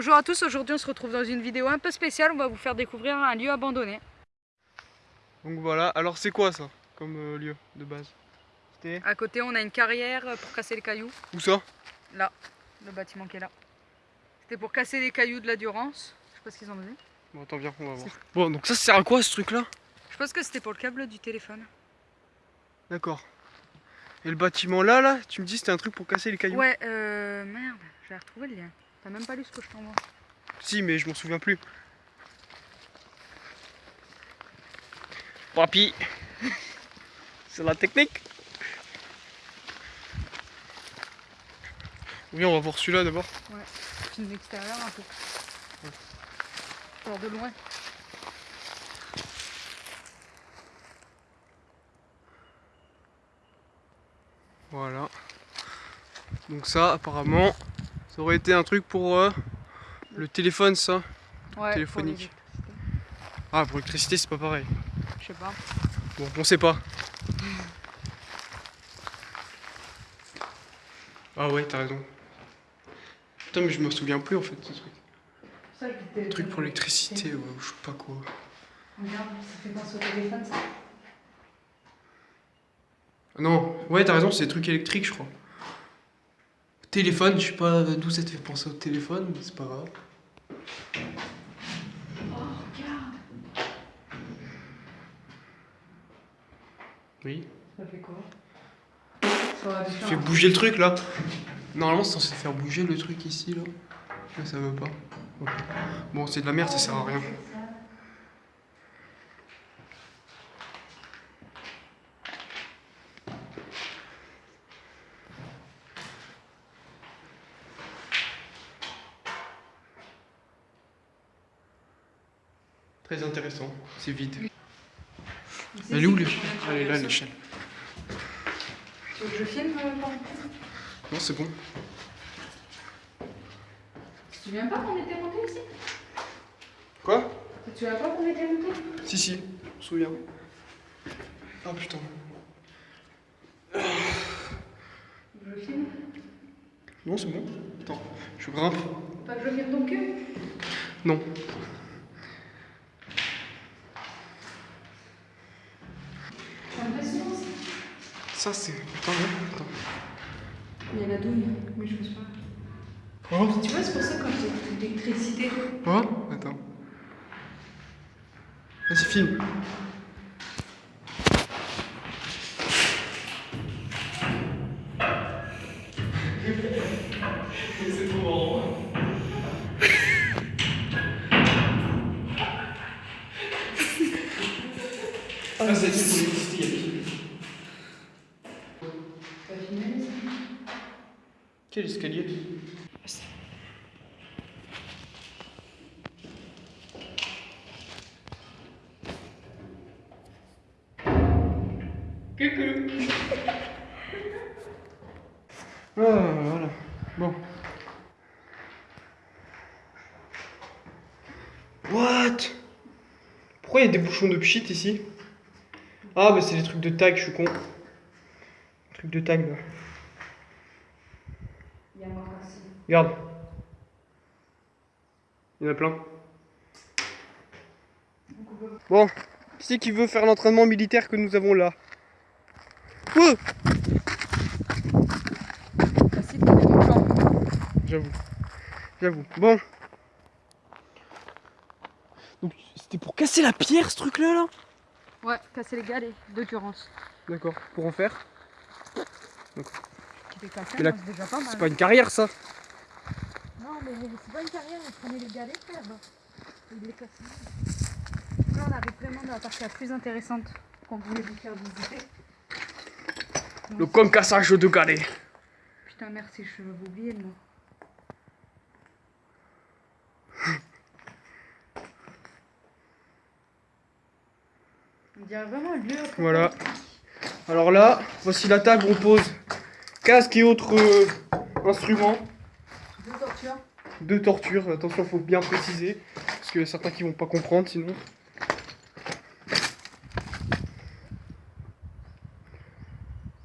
Bonjour à tous, aujourd'hui on se retrouve dans une vidéo un peu spéciale, on va vous faire découvrir un lieu abandonné. Donc voilà, alors c'est quoi ça comme euh, lieu de base? À côté on a une carrière pour casser les cailloux, où ça? Là, le bâtiment qui est là. C'était pour casser les cailloux de la Durance, je sais pas ce qu'ils ont besoin. Bon attends viens, on va voir. Bon donc ça sert à quoi ce truc là Je pense que c'était pour le câble du téléphone. D'accord. Et le bâtiment là, là, tu me dis c'était un truc pour casser les cailloux? Ouais, euh, merde, j'ai retrouvé le lien. T'as même pas lu ce que je t'envoie. Si mais je m'en souviens plus. Papy C'est la technique Oui on va voir celui-là d'abord. Ouais, film l'extérieur un peu. Sors de loin. Voilà. Donc ça apparemment ça aurait été un truc pour euh, le téléphone ça. Ouais, Téléphonique. pour. Ah pour l'électricité c'est pas pareil. Je sais pas. Bon on sait pas. Ah ouais t'as raison. Putain mais je me souviens plus en fait de ce truc. Ça, je. Truc pour l'électricité ouais, ou je sais pas quoi. Regarde, ça fait penser au téléphone ça. Non, ouais t'as raison c'est des trucs électriques je crois. Téléphone, je sais pas d'où ça te fait penser au téléphone, mais c'est pas grave. Oh, regarde. Oui. Ça fait quoi Ça un- bouger le truc là Normalement c'est censé faire bouger le truc ici là. Mais ça veut pas. Bon c'est de la merde, ça sert à rien. Très intéressant, c'est vide. Elle est où l'échelle Elle est là l'échelle. Tu veux que je filme euh, Non c'est bon. Tu te souviens pas qu'on était monté ici Quoi Tu te souviens pas qu'on était monté Si si, je me souviens. Ah putain. Je filme Non c'est bon. Attends, je grimpe. Pas que je vienne ton cul Non. Ça c'est. Putain non. Attends. Il y a la douille, mais je pense pas. Oh Tu vois, c'est pour ça quand j'ai l'électricité. Oh Attends. Vas-y filme. C'est trop marrant. Ah, c'est Quel escalier? Coucou Ah voilà. Bon. What? Pourquoi il y a des bouchons de pchit ici? Ah mais c'est des trucs de tag, je suis con. Trucs de tag là. Il y a un marque ici. Regarde. Il y en a plein. Bon, qui c'est qui veut faire l'entraînement militaire que nous avons là Oh. J'avoue. J'avoue. Bon. Donc c'était pour casser la pierre ce truc là? Là Ouais, casser les galets de Durance. D'accord. Pour en faire? Qui c'est pas une carrière ça Non, mais c'est pas une carrière, on prenait les galets, frère. Il les cassait. Là, on arrive vraiment dans la partie la plus intéressante qu'on voulait vous faire visiter. Le concassage de galets. Putain, merci, je vais oublier le mot. On dirait vraiment un lieu. Voilà. Alors là, voici la table où on pose casque et autres euh, instruments. De torture. de torture. Attention, faut bien préciser. Parce que certains qui vont pas comprendre sinon.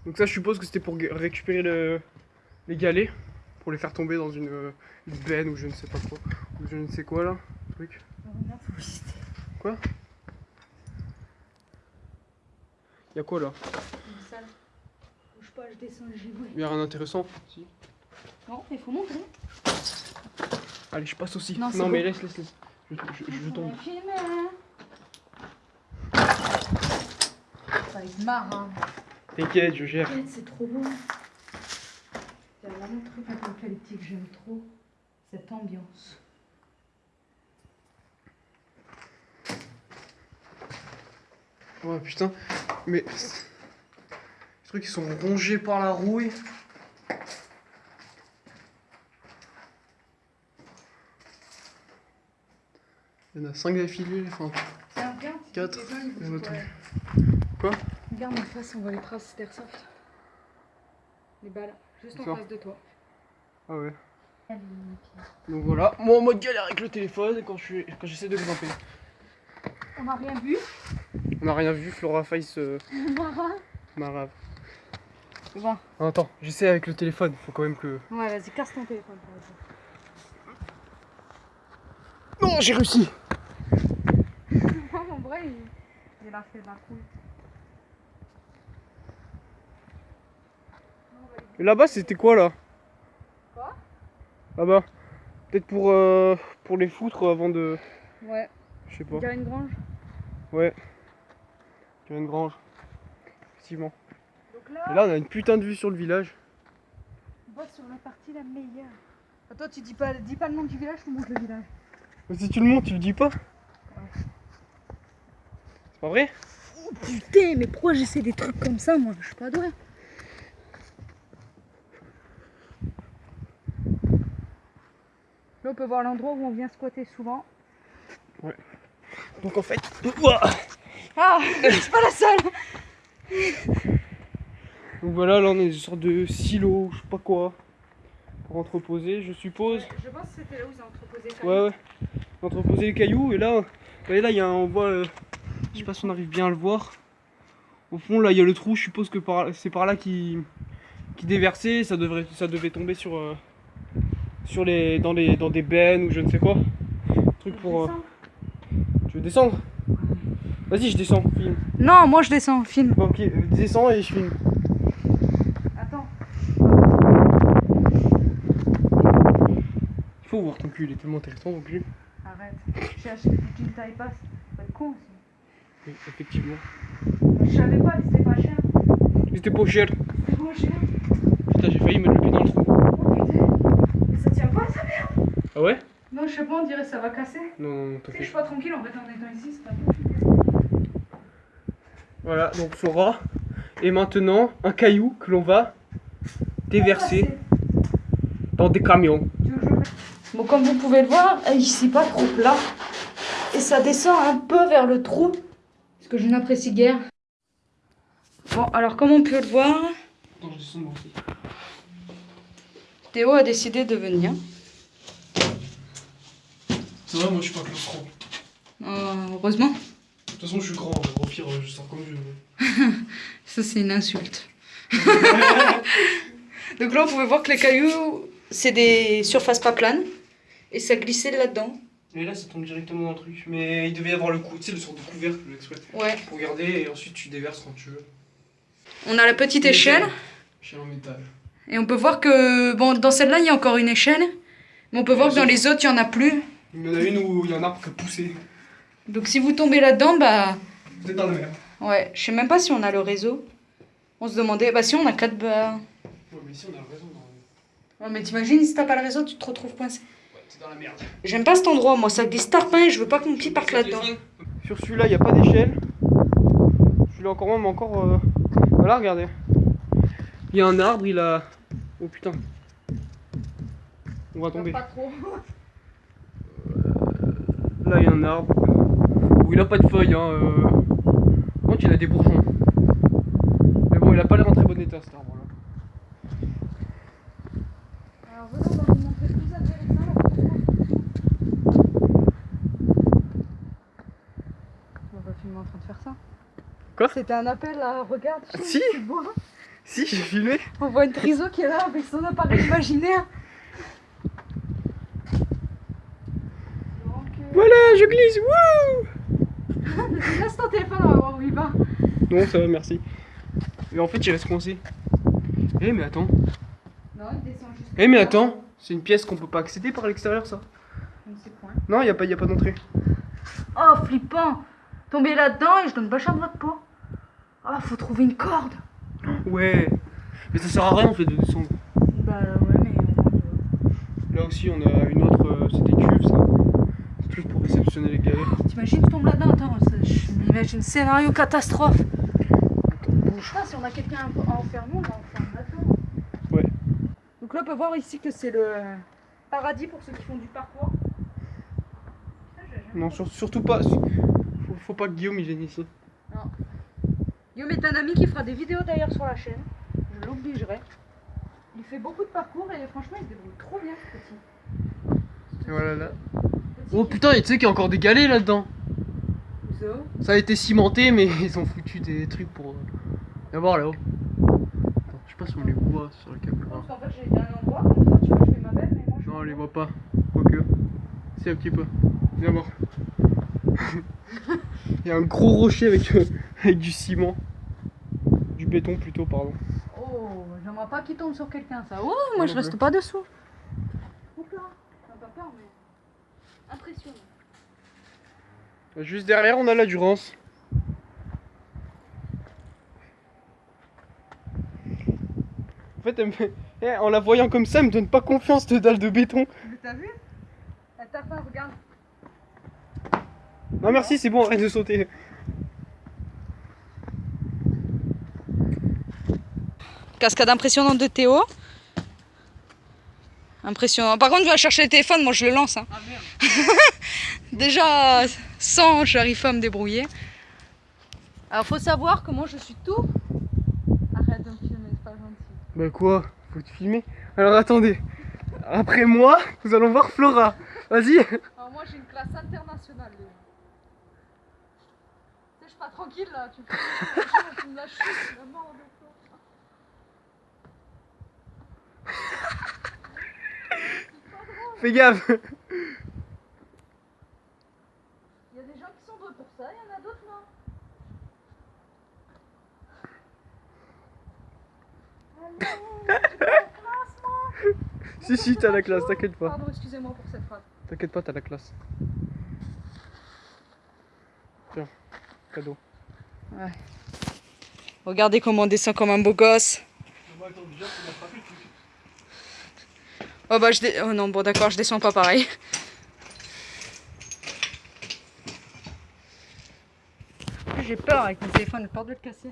Donc ça, je suppose que c'était pour récupérer le- les galets. pour les faire tomber dans une, euh, une benne ou je ne sais pas quoi. Ou je ne sais quoi là. Truc. Regarde, faut visiter. Quoi? Y'a quoi là? Une salle. Bouge pas, je descends, j'y vais. Y'a rien d'intéressant Si. Non, il faut monter. Allez, je passe aussi. Non, mais bon. laisse, laisse, laisse. Je, je- je tombe. On va filmer, hein. Ça va être marrant. T'inquiète, je gère. C'est trop beau. C'est vraiment le truc avec lequel que j'aime trop. Cette ambiance. Oh putain, mais. Trucs ils sont rongés par la rouille. Il y en a 5 d'affilée, enfin. Tiens, regarde. si Quatre. les uns, ils Il y en a bougent tout. pas. Quoi? Regarde en face, on voit les traces d'airsoft. Les balles, juste en face de toi. Ah ouais. Donc voilà, moi en mode galère avec le téléphone quand je suis- quand j'essaie de grimper. On n'a rien vu? On a rien vu, Flora Face euh, Mara? Attends, j'essaie avec le téléphone, faut quand même que. ouais, vas-y, casse ton téléphone. Non, j'ai réussi en vrai, il, il a fait de la couille. Là-bas, c'était quoi là? Quoi? Là-bas. Peut-être pour, euh, pour les foutre avant de. Ouais, Je sais pas. il y a une grange? Ouais. Il y a une grange. Effectivement. Donc là, Et là, on a une putain de vue sur le village. on va sur la partie la meilleure. Attends, tu dis pas, dis pas le nom du village, je te montre le village? Mais si tu le montres, tu le dis pas C'est pas vrai? Oh putain, mais pourquoi j'essaie des trucs comme ça, moi? Je suis pas douée. Là, on peut voir l'endroit où on vient squatter souvent. Donc en fait. Ah, c'est pas la seule Donc voilà, là on est une sorte de silo, je sais pas quoi. Pour entreposer, je suppose. Je pense que c'était là où ils ont entreposé Ouais, ouais. Entreposer les cailloux, et là, là il y a un, on voit, euh, je sais pas si on arrive bien à le voir. Au fond, là il y a le trou, je suppose que par, c'est par là qui, qui déversait, ça devrait, ça devait tomber sur, euh, sur les, dans les, dans des bennes ou je ne sais quoi. Truc pour. euh, Tu veux descendre? Vas-y, je descends, filme. Non, moi je descends, film. Bon, ok, euh, descends et je filme. Attends. Il faut voir ton cul, il est tellement intéressant ton cul. Arrête. J'ai acheté du jean taille basse. Pas de con aussi. Oui, effectivement. Je savais pas, c'était pas cher. Mais C'était pas cher. C'était pas cher. Putain, j'ai failli mettre le pied dans le trou. Oh putain. Mais ça tient pas ça merde. Ah ouais? Non, je sais pas, on dirait que ça va casser. Non, non, non, Tu sais, je suis pas tranquille en fait en étant ici, c'est pas bon. Voilà, donc Flora. Et maintenant, un caillou que l'on va déverser dans des camions. Tu veux que je comme vous pouvez le voir, ici pas trop plat. Et ça descend un peu vers le trou. Ce que je n'apprécie guère. Bon, alors comme on peut le voir. Théo a décidé de venir. C'est vrai, moi je suis pas claustro. Euh, heureusement. De toute façon, je suis grand, au pire, je sors comme je veux. Ça, c'est une insulte. Donc là, on pouvait voir que les cailloux, c'est des surfaces pas planes. Et ça glissait là-dedans. Et là, ça tombe directement dans le truc. Mais il devait y avoir le coup, tu sais, le sort de couvercle exprès. Ouais. Pour garder et ensuite tu déverses quand tu veux. On a la petite échelle. Chez en métal. Et on peut voir que, bon, dans celle-là, il y a encore une échelle. Mais on peut voir que dans les autres, il n'y en a plus. Il y en a une où il y a un arbre qui a poussé. Donc si vous tombez là-dedans, bah... Vous êtes dans la mer. Ouais, je sais même pas si on a le réseau. On se demandait, bah si on a 4 bah... Ouais, mais ici on a raison. Dans... Ouais, mais t'imagines, si t'as pas le réseau, tu te retrouves coincé. Ouais, t'es dans la merde. J'aime pas cet endroit, moi, ça glisse tarpin et je veux pas que mon pied parte là-dedans. Sur celui-là, il n'y a pas d'échelle. Celui-là encore moins, mais encore. euh, Voilà, regardez. Il y a un arbre, il a. Oh putain. On va tomber. Pas trop. Là, il y a un arbre. Où il a pas de feuilles, hein. Euh... Par contre, il a des bourgeons. Mais bon, il a pas l'air en très bon état cet arbre filmé en train de faire ça. Quoi? C'était un appel à regarde. Je si. Hein. Si, j'ai filmé. On voit une triso qui est là avec son appareil imaginaire. Donc. Euh, voilà, je glisse. Wouh Laisse ton téléphone, on va voir où il va. Non, ça va, merci. Mais en fait, il reste coincé. Eh, mais attends. Non, il descend juste. Eh, mais attends, c'est une pièce qu'on peut pas accéder par l'extérieur, ça. Non, il n'y a pas, a pas d'entrée. Oh, flippant Tomber là-dedans et je donne pas cher de votre peau. Oh, faut trouver une corde. Ouais. Mais ça sert à rien, en fait, de descendre. Bah ouais, mais euh, Là aussi, on a une autre. euh, c'est des cubes, ça. C'est plus pour réceptionner les galères. T'imagines, tu tombes là-dedans Attends, je m'imagine scénario catastrophe. Je sais pas, si on a quelqu'un à enfermer, on va enfermer là-dedans. Ouais. Donc là, on peut voir ici que c'est le paradis pour ceux qui font du parcours. Putain, j'ai jamais- Non, sur- surtout pas. Faut, faut pas que Guillaume il vienne ici. Guillaume est un ami qui fera des vidéos d'ailleurs sur la chaîne. Je l'obligerai. Il fait beaucoup de parcours et franchement, il se débrouille trop bien, ce petit. Et voilà là. Petit Oh qui- putain, et tu sais qu'il y a encore des galets là-dedans. Ça a été cimenté, mais ils ont foutu des trucs pour. euh, Viens voir là-haut. Attends, je sais pas si on les voit sur la caméra. Parce qu'en fait, j'ai un endroit, comme ça, tu vois, je fais ma belle, mais moi je. Non, on les voit pas. Quoique. Si, un petit peu. Viens voir. Il y a un gros rocher avec, euh, avec du ciment. Du béton plutôt, pardon. Oh, j'aimerais pas qu'il tombe sur quelqu'un, ça. Oh, moi je reste pas dessous. Oups là, pas peur, mais. Impressionnant. Juste derrière, on a la Durance. En fait, elle me fait- eh, en la voyant comme ça, elle me donne pas confiance, cette dalle de béton. Mais t'as vu? Elle t'a pas, regarde. Non, merci, c'est bon, arrête de sauter. Cascade impressionnante de Théo. Impressionnant. Par contre, je vais chercher le téléphone, moi je le lance. hein. Ah merde. Déjà, sans, j'arrive pas à me débrouiller. Alors, faut savoir que moi je suis tout. Arrête de me filmer, c'est pas gentil. Bah quoi? Faut te filmer? Alors attendez. Après moi, nous allons voir Flora. Vas-y. Alors, moi j'ai une classe internationale. déjà. Suis pas tranquille là. Tu tu me lâches, tu me mort de toi. Fais gaffe. Il y a des gens qui sont doués pour ça, il y en a d'autres non? Allez, j'ai pas la classe, moi. Si, si, t'as la classe, t'inquiète pas. Pardon, excusez-moi pour cette phrase. T'inquiète pas, t'as la classe. Tiens, cadeau. Regardez comment on descend comme un beau gosse. Oh bah je dé... Oh non, bon d'accord, je descends pas pareil. J'ai peur avec mon téléphone, j'ai peur de le casser.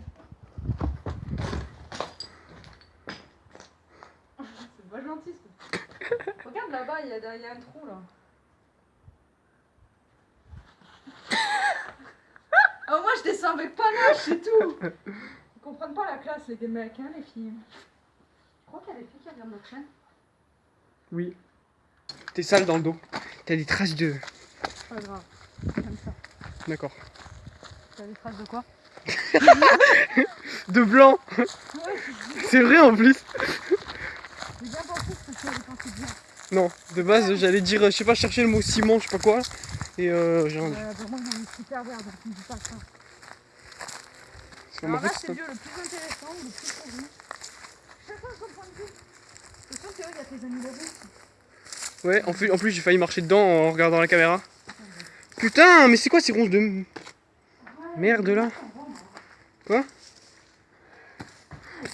C'est pas gentil ce Regarde là-bas, il y, a- il y a un trou là. Descends avec panache, c'est tout Ils comprennent pas la classe les mecs, hein les filles. Je crois qu'il y a des filles qui regardent notre chaîne. Oui. T'es sale dans le dos. T'as des traces de. Pas grave, comme ça. D'accord. T'as des traces de quoi? De blanc C'est vrai en plus J'ai bien pensé que dis. Non, de base j'allais dire, je sais pas, chercher le mot ciment, je sais pas quoi. Et euh, j'ai un. Euh, pour moi, super vert, donc ne dis pas ça. Alors là, c'est le lieu le plus intéressant, le plus connu. Chacun son point de vue. C'est sûr, Théo, il y a tes amis route. Ouais, en plus, en plus j'ai failli marcher dedans en regardant la caméra. Putain, mais c'est quoi ces ronces de. Merde là Quoi?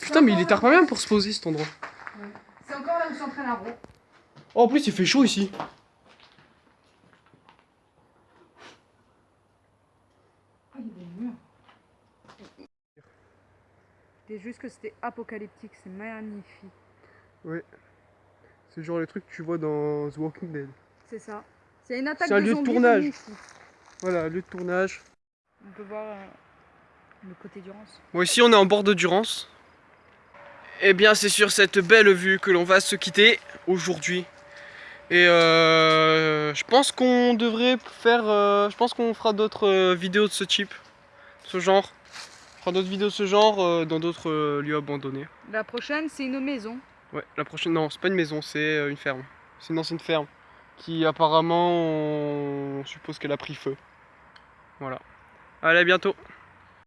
Putain, mais il est tard pas bien pour se poser cet endroit. C'est encore là où s'entraîne un rond. Oh, en plus, il fait chaud ici. Ah, il y a des murs. C'était juste que c'était apocalyptique, c'est magnifique. C'est genre les trucs que tu vois dans The Walking Dead. C'est ça. C'est une attaque C'est un de lieu de tournage. Voilà, lieu de tournage. On peut voir euh, le côté d'Urance. Bon, ici on est en bord de Durance. Eh bien, c'est sur cette belle vue que l'on va se quitter aujourd'hui. Et euh, je pense qu'on devrait faire. euh, je pense qu'on fera d'autres euh, vidéos de ce type, ce genre. On fera d'autres vidéos de ce genre euh, dans d'autres euh, lieux abandonnés. La prochaine, c'est une maison. Ouais, la prochaine. Non, c'est pas une maison, c'est euh, une ferme. C'est une ancienne ferme qui apparemment on, on suppose qu'elle a pris feu. Voilà. Allez, à bientôt